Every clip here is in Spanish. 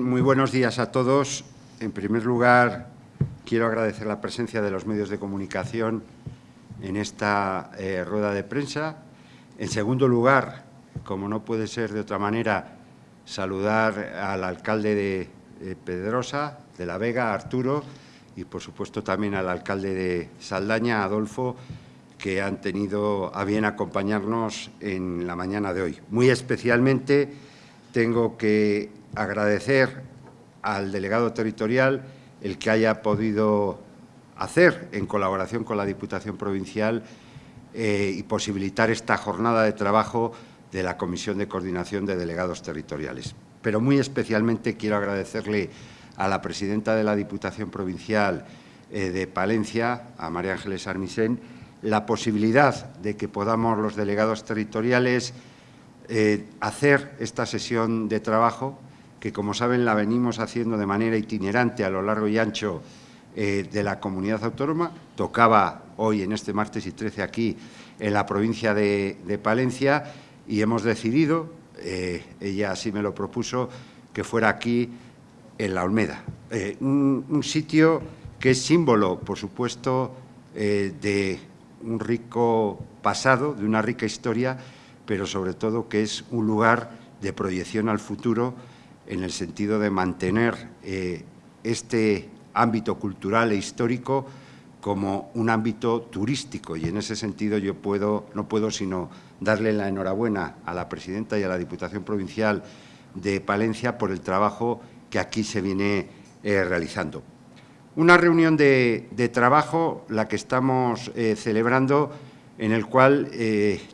Muy buenos días a todos. En primer lugar, quiero agradecer la presencia de los medios de comunicación en esta eh, rueda de prensa. En segundo lugar, como no puede ser de otra manera, saludar al alcalde de Pedrosa, de La Vega, Arturo, y por supuesto también al alcalde de Saldaña, Adolfo, que han tenido a bien acompañarnos en la mañana de hoy. Muy especialmente tengo que agradecer al delegado territorial el que haya podido hacer en colaboración con la Diputación Provincial eh, y posibilitar esta jornada de trabajo de la Comisión de Coordinación de Delegados Territoriales. Pero muy especialmente quiero agradecerle a la presidenta de la Diputación Provincial eh, de Palencia, a María Ángeles Armisen, la posibilidad de que podamos los delegados territoriales eh, hacer esta sesión de trabajo que como saben la venimos haciendo de manera itinerante a lo largo y ancho eh, de la comunidad autónoma. Tocaba hoy, en este martes y 13, aquí en la provincia de, Palencia y hemos decidido, eh, ella así me lo propuso, que fuera aquí en la Olmeda. Eh, un, sitio que es símbolo, por supuesto, de un rico pasado, de una rica historia, pero sobre todo que es un lugar de proyección al futuro en el sentido de mantener eh, este ámbito cultural e histórico como un ámbito turístico y en ese sentido yo puedo, no puedo sino darle la enhorabuena a la presidenta y a la Diputación Provincial de Palencia por el trabajo que aquí se viene eh, realizando. Una reunión de, trabajo, la que estamos eh, celebrando, en el cual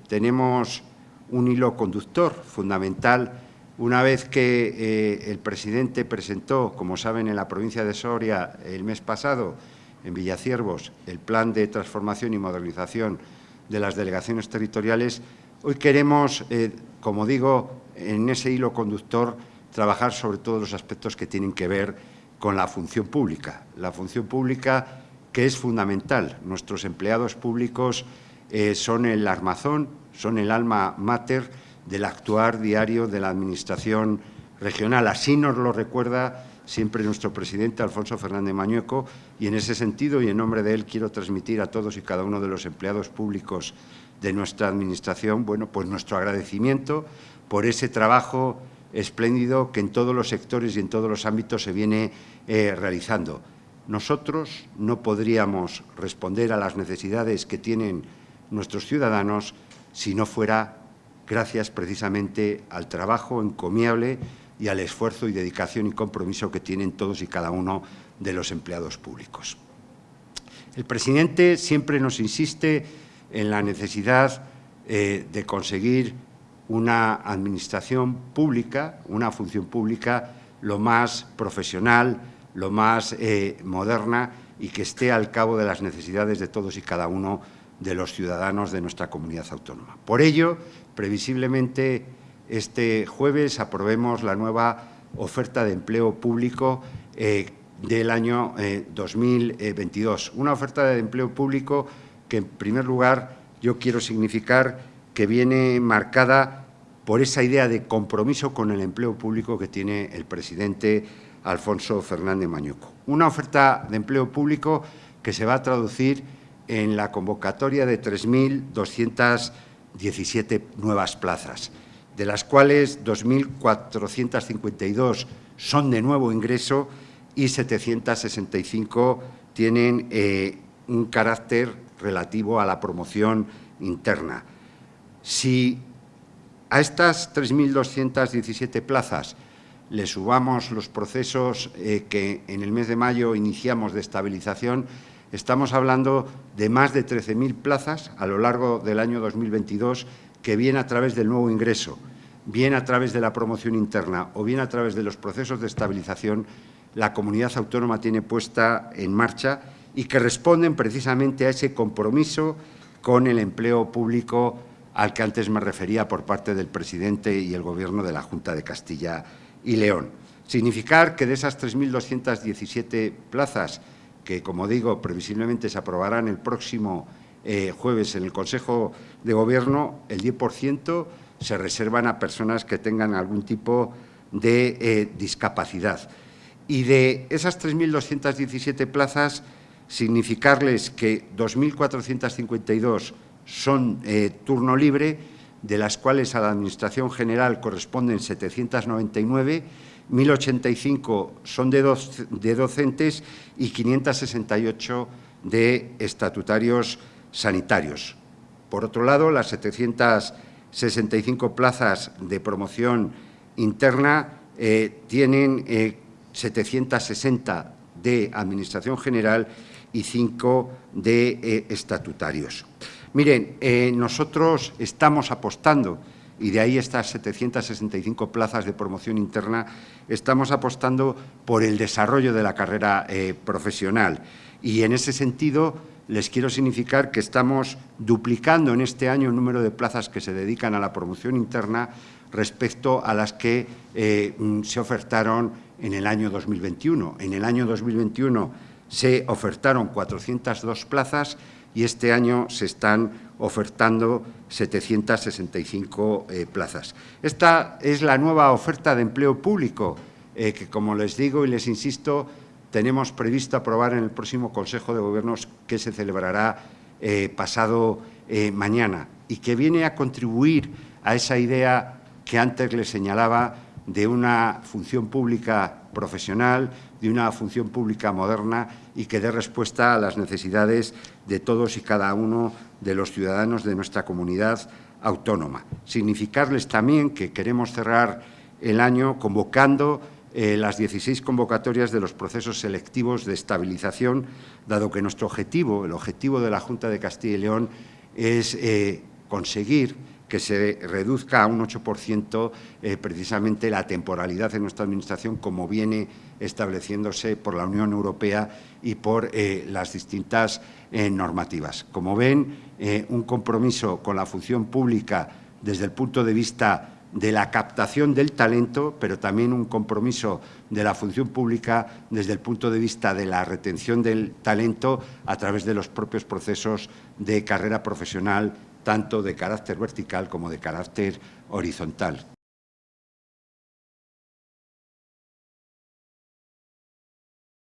tenemos un hilo conductor fundamental una vez que eh, el presidente presentó, como saben, en la provincia de Soria el mes pasado, en Villaciervos, el plan de transformación y modernización de las delegaciones territoriales, hoy queremos, eh, como digo, en ese hilo conductor, trabajar sobre todos los aspectos que tienen que ver con la función pública. La función pública que es fundamental. Nuestros empleados públicos eh, son el armazón, son el alma mater del actuar diario de la Administración regional. Así nos lo recuerda siempre nuestro presidente Alfonso Fernández Mañueco y en ese sentido y en nombre de él quiero transmitir a todos y cada uno de los empleados públicos de nuestra Administración bueno, pues nuestro agradecimiento por ese trabajo espléndido que en todos los sectores y en todos los ámbitos se viene eh, realizando. Nosotros no podríamos responder a las necesidades que tienen nuestros ciudadanos si no fuera gracias precisamente al trabajo encomiable y al esfuerzo y dedicación y compromiso que tienen todos y cada uno de los empleados públicos. El presidente siempre nos insiste en la necesidad eh, de conseguir una administración pública, una función pública lo más profesional, lo más eh, moderna y que esté al cabo de las necesidades de todos y cada uno de los ciudadanos de nuestra comunidad autónoma. Por ello, previsiblemente este jueves aprobemos la nueva oferta de empleo público eh, del año 2022. Eh, Una oferta de empleo público que, en primer lugar, yo quiero significar que viene marcada por esa idea de compromiso con el empleo público que tiene el presidente Alfonso Fernández Mañuco. Una oferta de empleo público que se va a traducir en la convocatoria de 3.200 17 nuevas plazas, de las cuales 2.452 son de nuevo ingreso y 765 tienen eh, un carácter relativo a la promoción interna. Si a estas 3.217 plazas le subamos los procesos eh, que en el mes de mayo iniciamos de estabilización, Estamos hablando de más de 13.000 plazas a lo largo del año 2022 que bien a través del nuevo ingreso, bien a través de la promoción interna o bien a través de los procesos de estabilización, la comunidad autónoma tiene puesta en marcha y que responden precisamente a ese compromiso con el empleo público al que antes me refería por parte del presidente y el Gobierno de la Junta de Castilla y León. Significar que de esas 3.217 plazas que, como digo, previsiblemente se aprobarán el próximo eh, jueves en el Consejo de Gobierno, el 10% se reservan a personas que tengan algún tipo de eh, discapacidad. Y de esas 3.217 plazas, significarles que 2.452 son eh, turno libre, de las cuales a la Administración General corresponden 799, 1.085 son de, docentes y 568 de estatutarios sanitarios. Por otro lado, las 765 plazas de promoción interna eh, tienen 760 eh, de Administración General y 5 de eh, estatutarios. Miren, nosotros estamos apostando, y de ahí estas 765 plazas de promoción interna, estamos apostando por el desarrollo de la carrera profesional. Y en ese sentido, les quiero significar que estamos duplicando en este año el número de plazas que se dedican a la promoción interna respecto a las que eh, mm, se ofertaron en el año 2021. En el año 2021 se ofertaron 402 plazas y este año se están ofertando 765 eh, plazas. Esta es la nueva oferta de empleo público eh, que, como les digo y les insisto, tenemos previsto aprobar en el próximo Consejo de Gobiernos que se celebrará eh, pasado eh, mañana y que viene a contribuir a esa idea que antes le señalaba de una función pública profesional, de una función pública moderna y que dé respuesta a las necesidades de todos y cada uno de los ciudadanos de nuestra comunidad autónoma. Significarles también que queremos cerrar el año convocando eh, las 16 convocatorias de los procesos selectivos de estabilización, dado que nuestro objetivo, el objetivo de la Junta de Castilla y León, es eh, conseguir que se reduzca a un 8% eh, precisamente la temporalidad en nuestra Administración, como viene estableciéndose por la Unión Europea y por las distintas normativas. Como ven, un compromiso con la función pública desde el punto de vista de la captación del talento, pero también un compromiso de la función pública desde el punto de vista de la retención del talento a través de los propios procesos de carrera profesional, tanto de carácter vertical como de carácter horizontal.